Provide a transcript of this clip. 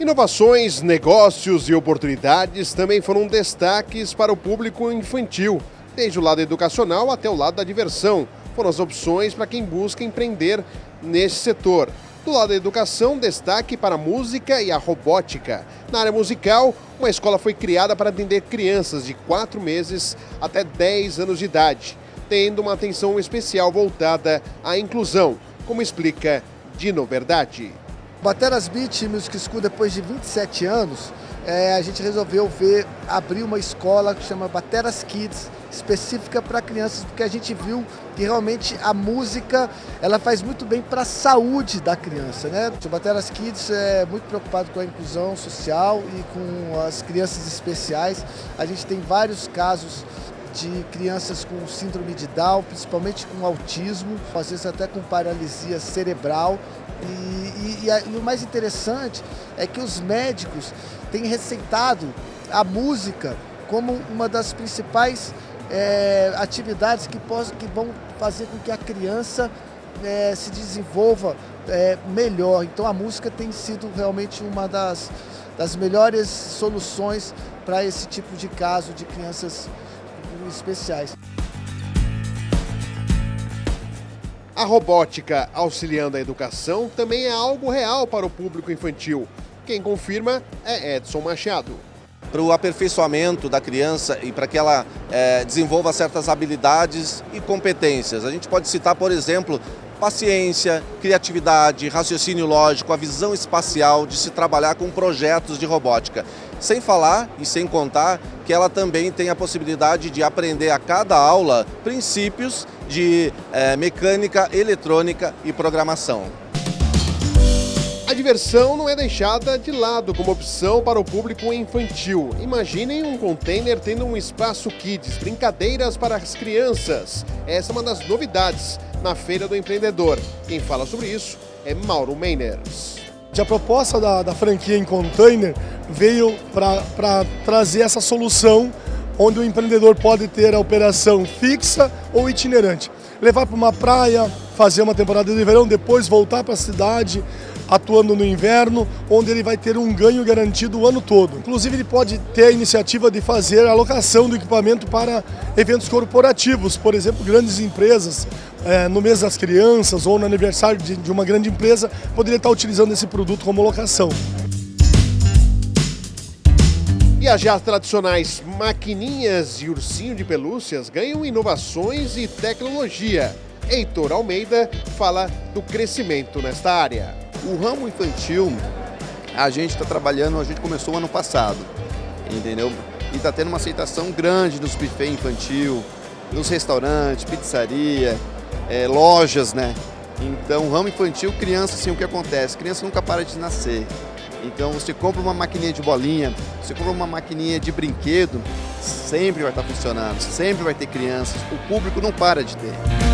Inovações, negócios e oportunidades também foram destaques para o público infantil, desde o lado educacional até o lado da diversão. Foram as opções para quem busca empreender nesse setor. Do lado da educação, destaque para a música e a robótica. Na área musical, uma escola foi criada para atender crianças de 4 meses até 10 anos de idade, tendo uma atenção especial voltada à inclusão, como explica Dino Verdade. Bateras Beach Music School, depois de 27 anos, é, a gente resolveu ver, abrir uma escola que chama Bateras Kids, específica para crianças, porque a gente viu que realmente a música ela faz muito bem para a saúde da criança. Né? O Bateras Kids é muito preocupado com a inclusão social e com as crianças especiais. A gente tem vários casos de crianças com síndrome de Down, principalmente com autismo, às vezes até com paralisia cerebral. E, e, e, a, e o mais interessante é que os médicos têm receitado a música como uma das principais é, atividades que, possam, que vão fazer com que a criança é, se desenvolva é, melhor. Então a música tem sido realmente uma das, das melhores soluções para esse tipo de caso de crianças especiais. A robótica auxiliando a educação também é algo real para o público infantil. Quem confirma é Edson Machado. Para o aperfeiçoamento da criança e para que ela é, desenvolva certas habilidades e competências. A gente pode citar, por exemplo, paciência, criatividade, raciocínio lógico, a visão espacial de se trabalhar com projetos de robótica. Sem falar e sem contar que ela também tem a possibilidade de aprender a cada aula princípios de é, mecânica, eletrônica e programação. A diversão não é deixada de lado como opção para o público infantil. Imaginem um container tendo um espaço kids, brincadeiras para as crianças. Essa é uma das novidades na Feira do Empreendedor. Quem fala sobre isso é Mauro Meiners. A proposta da, da franquia em container veio para trazer essa solução onde o empreendedor pode ter a operação fixa ou itinerante. Levar para uma praia, fazer uma temporada de verão, depois voltar para a cidade, atuando no inverno, onde ele vai ter um ganho garantido o ano todo. Inclusive ele pode ter a iniciativa de fazer a alocação do equipamento para eventos corporativos, por exemplo, grandes empresas, é, no mês das crianças ou no aniversário de, uma grande empresa, poderia estar utilizando esse produto como locação. E as já tradicionais maquininhas e ursinho de pelúcias ganham inovações e tecnologia. Heitor Almeida fala do crescimento nesta área. O ramo infantil, a gente está trabalhando, a gente começou ano passado, entendeu? E está tendo uma aceitação grande nos buffet infantil, nos restaurantes, pizzaria, é, lojas, né? Então, ramo infantil, criança, assim, o que acontece? Criança nunca para de nascer. Então, você compra uma maquininha de bolinha, você compra uma maquininha de brinquedo, sempre vai estar funcionando, sempre vai ter crianças, o público não para de ter.